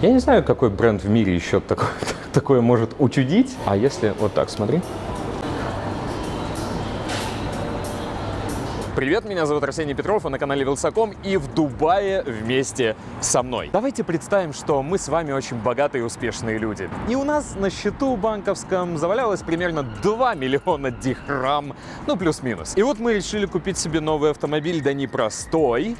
Я не знаю, какой бренд в мире еще такое, такое может учудить. А если вот так, смотри. Привет, меня зовут Арсений Петров, вы на канале Вилсаком и в Дубае вместе со мной. Давайте представим, что мы с вами очень богатые и успешные люди. И у нас на счету банковском завалялось примерно 2 миллиона дихрам, ну плюс-минус. И вот мы решили купить себе новый автомобиль, да не простой,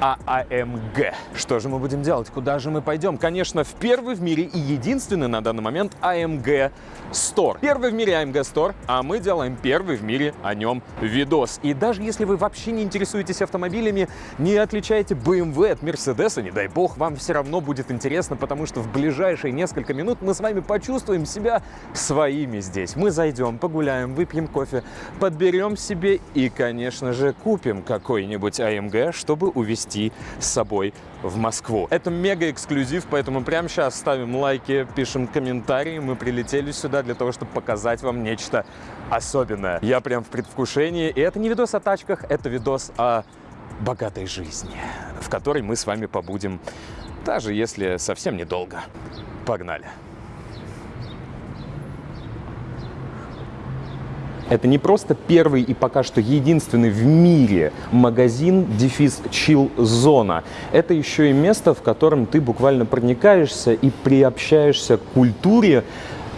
а АМГ. Что же мы будем делать? Куда же мы пойдем? Конечно, в первый в мире и единственный на данный момент AMG Store. Первый в мире AMG Store, а мы делаем первый в мире о нем видос. И даже если вы вообще не интересуетесь автомобилями, не отличаете BMW от Mercedes, не дай бог, вам все равно будет интересно, потому что в ближайшие несколько минут мы с вами почувствуем себя своими здесь. Мы зайдем, погуляем, выпьем кофе, подберем себе и, конечно же, купим какой-нибудь AMG, чтобы увезти привезти с собой в Москву. Это мега эксклюзив, поэтому прямо сейчас ставим лайки, пишем комментарии. Мы прилетели сюда для того, чтобы показать вам нечто особенное. Я прям в предвкушении. И это не видос о тачках, это видос о богатой жизни, в которой мы с вами побудем, даже если совсем недолго. Погнали! Это не просто первый и пока что единственный в мире магазин дефис Chill Зона. Это еще и место, в котором ты буквально проникаешься и приобщаешься к культуре,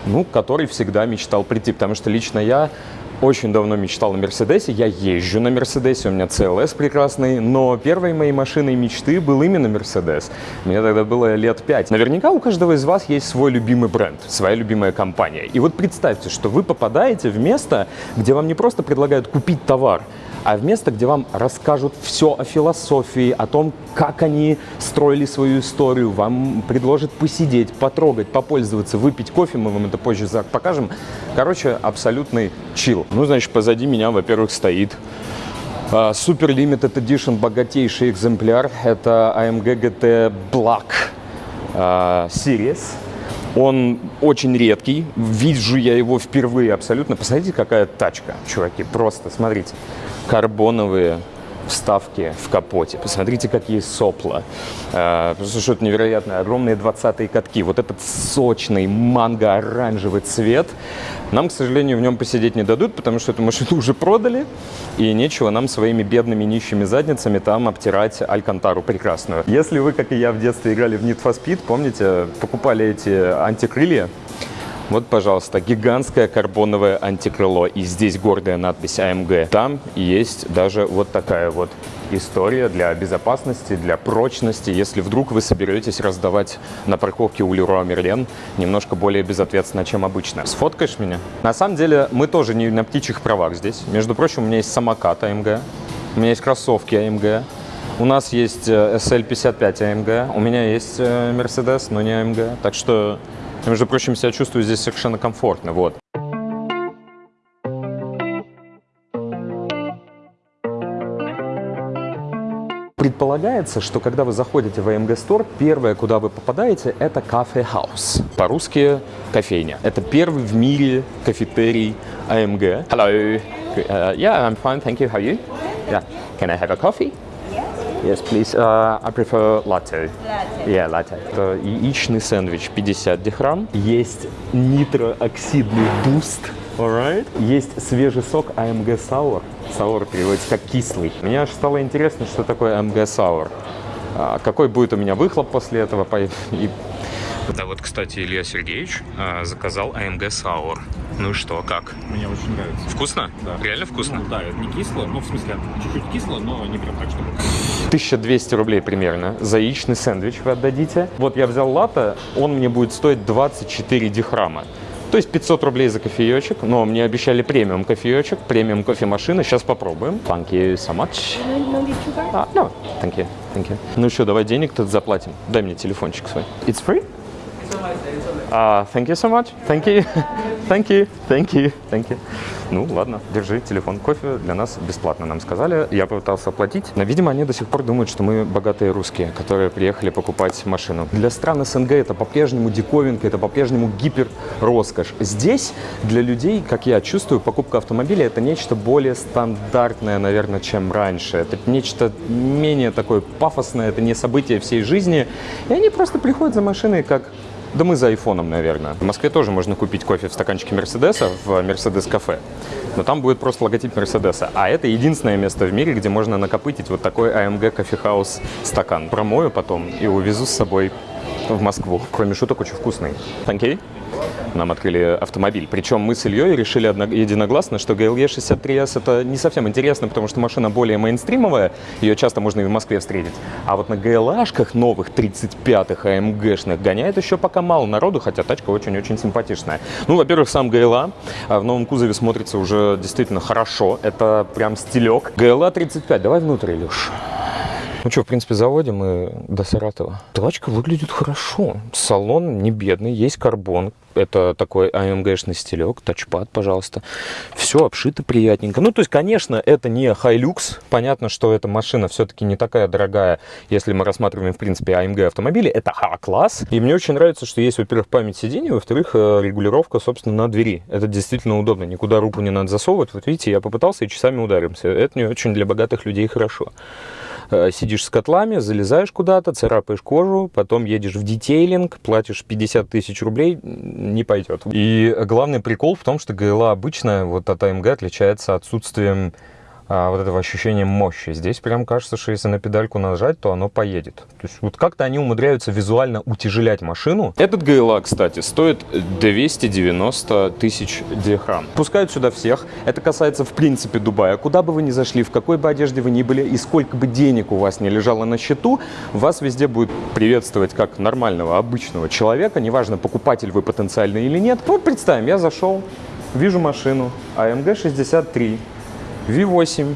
ну, к которой всегда мечтал прийти. Потому что лично я очень давно мечтал на Мерседесе, я езжу на Мерседесе, у меня CLS прекрасный, но первой моей машиной мечты был именно Мерседес. Мне тогда было лет пять. Наверняка у каждого из вас есть свой любимый бренд, своя любимая компания. И вот представьте, что вы попадаете в место, где вам не просто предлагают купить товар, а в место, где вам расскажут все о философии, о том, как они строили свою историю, вам предложат посидеть, потрогать, попользоваться, выпить кофе, мы вам это позже покажем. Короче, абсолютный чил. Ну, значит, позади меня, во-первых, стоит uh, Super Limited Edition, богатейший экземпляр. Это AMG GT Black uh, Series. Он очень редкий, вижу я его впервые абсолютно. Посмотрите, какая тачка, чуваки, просто смотрите карбоновые вставки в капоте. Посмотрите, какие сопла. А, просто что-то невероятное. Огромные 20-е катки. Вот этот сочный манго-оранжевый цвет. Нам, к сожалению, в нем посидеть не дадут, потому что эту машину уже продали. И нечего нам своими бедными нищими задницами там обтирать Алькантару прекрасную. Если вы, как и я, в детстве играли в Need for Speed, помните, покупали эти антикрылья, вот, пожалуйста, гигантское карбоновое антикрыло. И здесь гордая надпись AMG. Там есть даже вот такая вот история для безопасности, для прочности, если вдруг вы соберетесь раздавать на парковке у Леруа Мерлен немножко более безответственно, чем обычно. Сфоткаешь меня? На самом деле мы тоже не на птичьих правах здесь. Между прочим, у меня есть самокат AMG, у меня есть кроссовки AMG, у нас есть SL55 э, AMG, у меня есть э, Mercedes, но не AMG. Так что я, между прочим, себя чувствую здесь совершенно комфортно. Вот. Предполагается, что когда вы заходите в AMG Store, первое, куда вы попадаете, это кафе House. По-русски кофейня. Это первый в мире кафетерий AMG. Hello. Uh, yeah, I'm fine, thank you. How are you? Yeah. Can I have a coffee? Yes, please. Uh, I prefer latte. Latte. Yeah, latte. Это яичный сэндвич 50 дихрам. Есть нитрооксидный буст. Alright. Есть свежий сок AMG Sour. Sour переводится как кислый. Мне аж стало интересно, что такое AMG Sour. А, какой будет у меня выхлоп после этого. И да, вот, кстати, Илья Сергеевич э, заказал AMG Sour. Ну что, как? Мне очень нравится. Вкусно? Да. Реально вкусно? Ну, да, не кисло, ну, в смысле, чуть-чуть кисло, но не прям так, чтобы... 1200 рублей примерно за яичный сэндвич вы отдадите. Вот я взял латте, он мне будет стоить 24 дирхама. То есть 500 рублей за кофеечек, но мне обещали премиум кофеечек, премиум кофемашина. Сейчас попробуем. Thank you so much. Uh, no, thank you, thank you. Ну что, давай денег тут заплатим. Дай мне телефончик свой. It's free? Uh, thank you so much. Thank you. Thank you, thank you, thank you. Ну, ладно, держи телефон. Кофе для нас бесплатно, нам сказали. Я попытался оплатить, но, видимо, они до сих пор думают, что мы богатые русские, которые приехали покупать машину. Для стран СНГ это по-прежнему диковинка, это по-прежнему гипер роскошь. Здесь для людей, как я чувствую, покупка автомобиля это нечто более стандартное, наверное, чем раньше. Это нечто менее такое пафосное, это не событие всей жизни. И они просто приходят за машиной как да мы за айфоном, наверное. В Москве тоже можно купить кофе в стаканчике Мерседеса в Мерседес кафе. Но там будет просто логотип Мерседеса. А это единственное место в мире, где можно накопытить вот такой AMG кофехаус стакан. Промою потом и увезу с собой в Москву. Кроме шуток, очень вкусный. Thank you нам открыли автомобиль. Причем мы с Ильей решили единогласно, что GLE 63S это не совсем интересно, потому что машина более мейнстримовая, ее часто можно и в Москве встретить. А вот на GLA-шках новых 35-х AMG-шных гоняет еще пока мало народу, хотя тачка очень-очень симпатичная. Ну, во-первых, сам GLA а в новом кузове смотрится уже действительно хорошо. Это прям стилек. GLA 35, давай внутрь, Илюш. Ну что, в принципе, заводим мы до Саратова. Тачка выглядит хорошо. Салон не бедный, есть карбон. Это такой AMG-шный стилек, тачпад, пожалуйста. Все обшито приятненько. Ну, то есть, конечно, это не Hilux. Понятно, что эта машина все-таки не такая дорогая, если мы рассматриваем, в принципе, AMG автомобили. Это А-класс. И мне очень нравится, что есть, во-первых, память сидений, во-вторых, э, регулировка, собственно, на двери. Это действительно удобно. Никуда руку не надо засовывать. Вот видите, я попытался и часами ударимся. Это не очень для богатых людей хорошо. Э, сидишь с котлами, залезаешь куда-то, царапаешь кожу, потом едешь в детейлинг, платишь 50 тысяч рублей, не пойдет. И главный прикол в том, что ГЛА обычная вот от АМГ отличается отсутствием а, вот этого ощущения мощи. Здесь прям кажется, что если на педальку нажать, то оно поедет. То есть вот как-то они умудряются визуально утяжелять машину. Этот GLA, кстати, стоит 290 тысяч дирхам. Пускают сюда всех. Это касается, в принципе, Дубая. Куда бы вы ни зашли, в какой бы одежде вы ни были и сколько бы денег у вас не лежало на счету, вас везде будет приветствовать как нормального, обычного человека. Неважно, покупатель вы потенциальный или нет. Вот представим, я зашел, вижу машину AMG 63 V8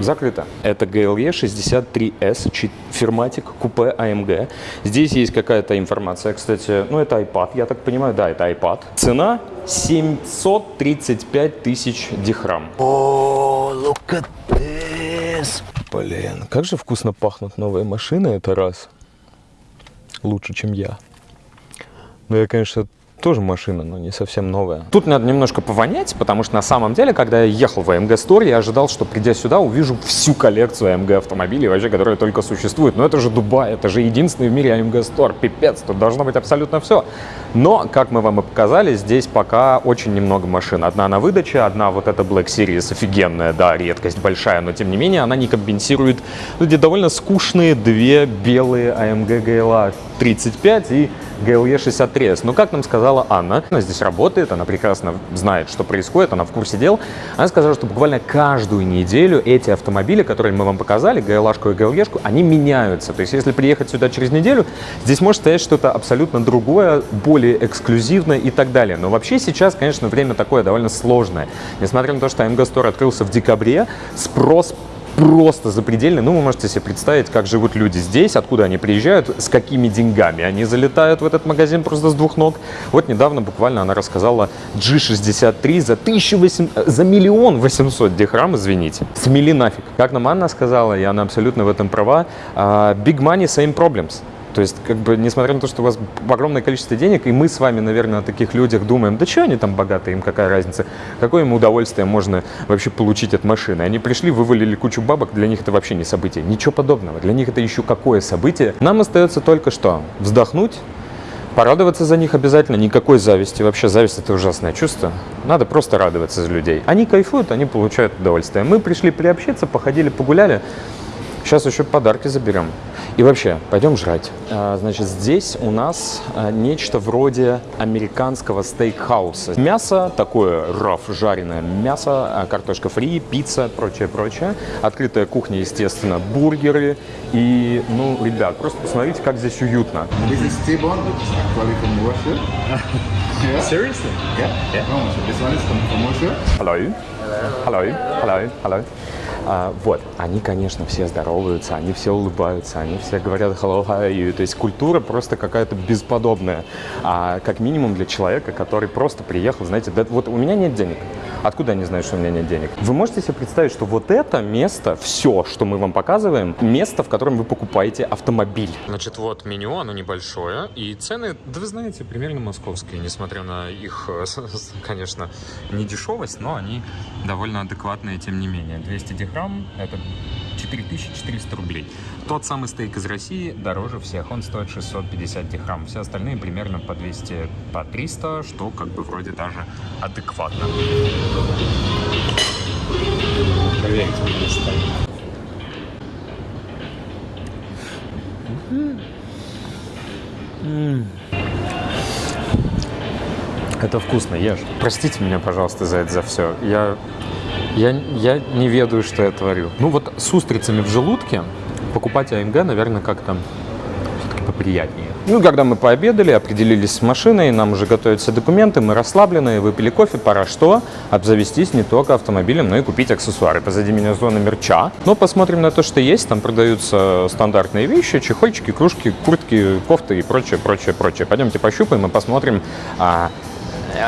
закрыто. Это GLE 63S, фирматик, купе AMG. Здесь есть какая-то информация, кстати, ну это iPad, я так понимаю, да, это iPad. Цена 735 тысяч дихрам. О, oh, look at this. Блин, как же вкусно пахнут новые машины, это раз. Лучше, чем я. Ну, я, конечно, тоже машина, но не совсем новая. Тут надо немножко повонять, потому что на самом деле, когда я ехал в AMG Store, я ожидал, что придя сюда, увижу всю коллекцию AMG автомобилей, вообще, которые только существуют. Но это же Дубай, это же единственный в мире AMG Store, пипец, тут должно быть абсолютно все. Но, как мы вам и показали, здесь пока очень немного машин. Одна на выдаче, одна вот эта Black Series офигенная, да, редкость большая, но тем не менее она не компенсирует где довольно скучные две белые AMG GLA 35 и GLE 63S. Но, как нам сказала Анна, она здесь работает, она прекрасно знает, что происходит, она в курсе дел. Она сказала, что буквально каждую неделю эти автомобили, которые мы вам показали, GLA и GLE, они меняются. То есть, если приехать сюда через неделю, здесь может стоять что-то абсолютно другое, более эксклюзивное и так далее. Но вообще сейчас, конечно, время такое довольно сложное. Несмотря на то, что AMG Store открылся в декабре, спрос просто запредельный. Ну, вы можете себе представить, как живут люди здесь, откуда они приезжают, с какими деньгами они залетают в этот магазин просто с двух ног. Вот недавно буквально она рассказала G63 за, 1800, за миллион восемьсот дихрам, извините. Смели нафиг. Как нам Анна сказала, и она абсолютно в этом права, uh, big money, same problems. То есть, как бы, несмотря на то, что у вас огромное количество денег, и мы с вами, наверное, о таких людях думаем, да что они там богатые, им какая разница, какое им удовольствие можно вообще получить от машины. Они пришли, вывалили кучу бабок, для них это вообще не событие. Ничего подобного, для них это еще какое событие. Нам остается только что вздохнуть, Порадоваться за них обязательно, никакой зависти. Вообще зависть это ужасное чувство. Надо просто радоваться за людей. Они кайфуют, они получают удовольствие. Мы пришли приобщиться, походили, погуляли. Сейчас еще подарки заберем. И вообще, пойдем жрать. А, значит, здесь у нас а, нечто вроде американского стейкхауса. Мясо такое раф, жареное мясо, а, картошка фри, пицца, прочее, прочее. Открытая кухня, естественно, бургеры. И, ну, ребят, просто посмотрите, как здесь уютно. Yeah. Seriously? Yeah. Yeah. No, this one is from, from Russia. Hello. Hello. Hello. Hello. А, вот, они, конечно, все здороваются, они все улыбаются, они все говорят hello, you? То есть культура просто какая-то бесподобная. А как минимум для человека, который просто приехал, знаете, да, вот у меня нет денег. Откуда они знают, что у меня нет денег? Вы можете себе представить, что вот это место, все, что мы вам показываем, место, в котором вы покупаете автомобиль. Значит, вот меню, оно небольшое, и цены, да вы знаете, примерно московские, несмотря на их, э, конечно, не дешевость, но они довольно адекватные, тем не менее. 200 дихрам – это 4400 рублей. Тот самый стейк из России дороже всех, он стоит 650 дихрам. Все остальные примерно по 200, по 300, что как бы вроде даже адекватно. Проверить, стоит. Это вкусно, ешь. Простите меня, пожалуйста, за это, за все. Я, я, я не ведаю, что я творю. Ну вот с устрицами в желудке покупать АМГ, наверное, как-то поприятнее. Ну, когда мы пообедали, определились с машиной, нам уже готовятся документы, мы расслаблены, выпили кофе, пора что? Обзавестись не только автомобилем, но и купить аксессуары. Позади меня зона мерча. Но посмотрим на то, что есть. Там продаются стандартные вещи, чехольчики, кружки, куртки, кофты и прочее, прочее, прочее. Пойдемте пощупаем и посмотрим, а,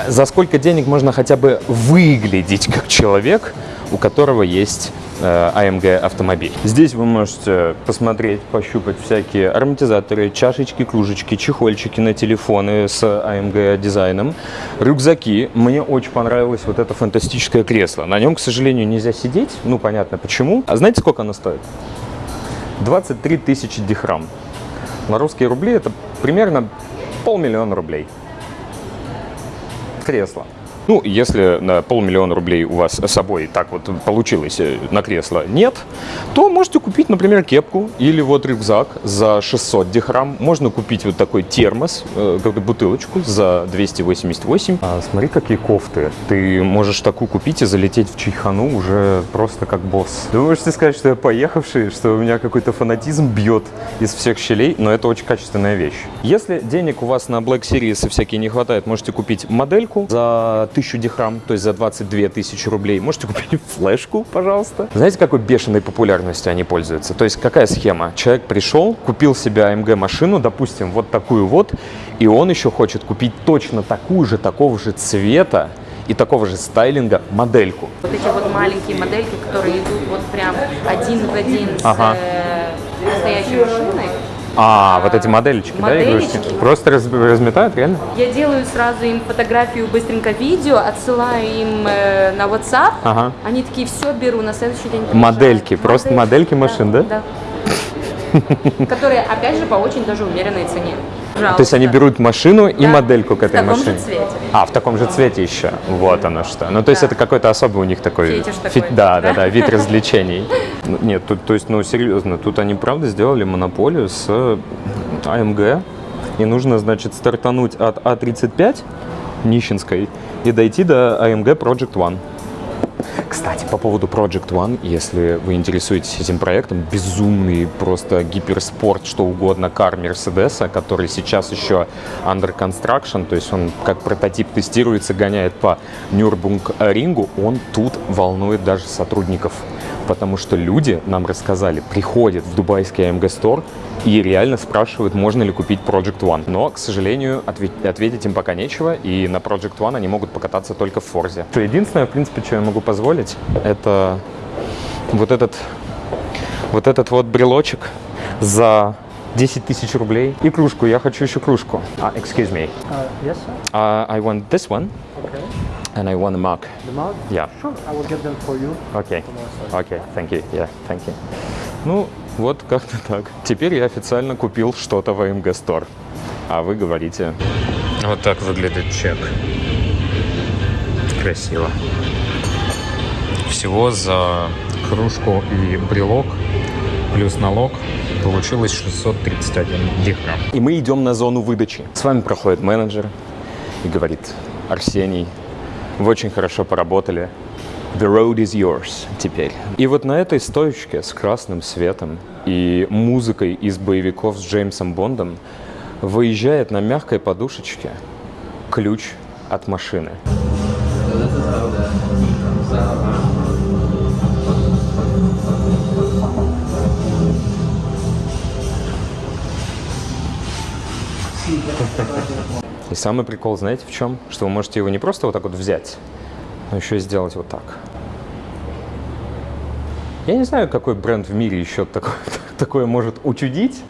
за сколько денег можно хотя бы выглядеть как человек, у которого есть э, AMG автомобиль. Здесь вы можете посмотреть, пощупать всякие ароматизаторы, чашечки, кружечки, чехольчики на телефоны с AMG дизайном, рюкзаки. Мне очень понравилось вот это фантастическое кресло. На нем, к сожалению, нельзя сидеть, ну понятно почему. А знаете, сколько оно стоит? 23 тысячи дихрам. На русские рубли это примерно полмиллиона рублей кресло. Ну, если на полмиллиона рублей у вас с собой так вот получилось э, на кресло нет, то можете купить, например, кепку или вот рюкзак за 600 дихрам. Можно купить вот такой термос, э, как бутылочку за 288. А, смотри, какие кофты. Ты можешь такую купить и залететь в Чайхану уже просто как босс. Вы можете сказать, что я поехавший, что у меня какой-то фанатизм бьет из всех щелей, но это очень качественная вещь. Если денег у вас на Black Series и всякие не хватает, можете купить модельку за 1000 дихрам, то есть за 22 тысячи рублей. Можете купить флешку, пожалуйста. Знаете, какой бешеной популярностью они пользуются? То есть какая схема? Человек пришел, купил себе AMG машину, допустим, вот такую вот, и он еще хочет купить точно такую же, такого же цвета, и такого же стайлинга модельку. Вот эти вот маленькие модельки, которые идут вот прям один в один Ага. с э, настоящей машиной, А, вот эти модельчики, да, Модельчики. игрушки? Просто раз- разметают, реально? я делаю сразу им фотографию, быстренько видео, отсылаю им э, на WhatsApp. Ага. Они такие, все беру, на следующий день приезжают». Модельки, просто модельки машин, да? Да. Которые, опять же, по очень даже умеренной цене. То есть они берут машину и Да. модельку к В этой таком же машине? цвете. А, в таком же цвете еще. Вот оно что. Ну, то есть Да. это какой-то особый у них такой... Фетиш фи- такой, Да, да, да? да, вид развлечений. Нет, тут, то есть, ну, серьезно, тут они правда сделали монополию с AMG. И нужно, значит, стартануть от А35 Нищенской и дойти до AMG Project One. Кстати, по поводу Project One, если вы интересуетесь этим проектом, безумный просто гиперспорт, что угодно, кар Мерседеса, который сейчас еще under construction, то есть он как прототип тестируется, гоняет по Нюрбунг рингу, он тут волнует даже сотрудников. Потому что люди нам рассказали, приходят в дубайский Store и реально спрашивают, можно ли купить Project One. Но, к сожалению, отве- ответить им пока нечего, и на Project One они могут покататься только в Форзе. Единственное, в принципе, что я могу позволить, это вот этот вот этот вот брелочек за 10 тысяч рублей и кружку. Я хочу еще кружку. А, excuse me. Uh, yes, sir. Uh, I want this one Okay. and I want a mug. The mug? Yeah. Sure, I will get them for you. Okay. Okay, thank you. Yeah, thank you. Ну, вот как-то так. Теперь я официально купил что-то в AMG Store. А вы говорите... Вот так выглядит чек. Красиво. Всего за кружку и брелок плюс налог получилось 631 дирхам. И мы идем на зону выдачи. С вами проходит менеджер и говорит, Арсений, вы очень хорошо поработали. The road is yours теперь. И вот на этой стоечке с красным светом и музыкой из боевиков с Джеймсом Бондом выезжает на мягкой подушечке ключ от машины. И самый прикол, знаете, в чем? Что вы можете его не просто вот так вот взять, но еще сделать вот так. Я не знаю, какой бренд в мире еще такое, такое может учудить.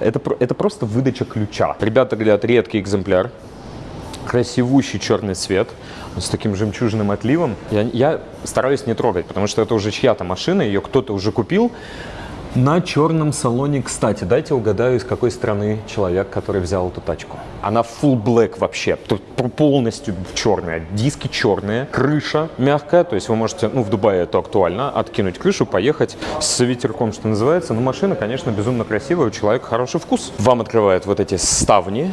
Это, это просто выдача ключа. Ребята говорят, редкий экземпляр. Красивущий черный цвет с таким жемчужным отливом. Я, я стараюсь не трогать, потому что это уже чья-то машина, ее кто-то уже купил. На черном салоне, кстати, дайте угадаю, из какой страны человек, который взял эту тачку. Она full black вообще, тут полностью черная, диски черные, крыша мягкая, то есть вы можете, ну в Дубае это актуально, откинуть крышу, поехать с ветерком, что называется. Но машина, конечно, безумно красивая, у человека хороший вкус. Вам открывают вот эти ставни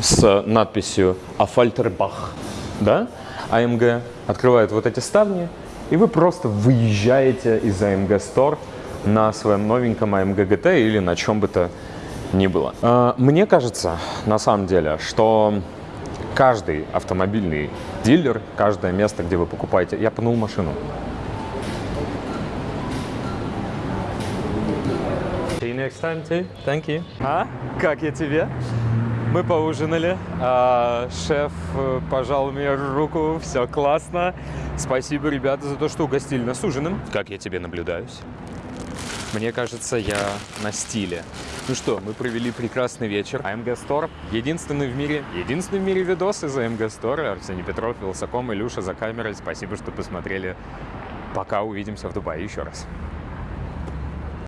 с надписью «Афальтербах», да, AMG, открывает вот эти ставни, и вы просто выезжаете из AMG Store на своем новеньком AMG GT или на чем бы то ни было. А, Мне кажется, на самом деле, что каждый автомобильный дилер, каждое место, где вы покупаете... Я пнул машину. See you next time, too. Thank you. А? Как я тебе? Мы поужинали, а, шеф э, пожал мне руку, все классно. Спасибо, ребята, за то, что угостили нас ужином. Как я тебе наблюдаюсь? Мне кажется, я на стиле. Ну что, мы провели прекрасный вечер. AMG Store. Единственный в мире, единственный в мире видос из AMG Store. Арсений Петров, Вилсаком, Илюша за камерой. Спасибо, что посмотрели. Пока увидимся в Дубае еще раз.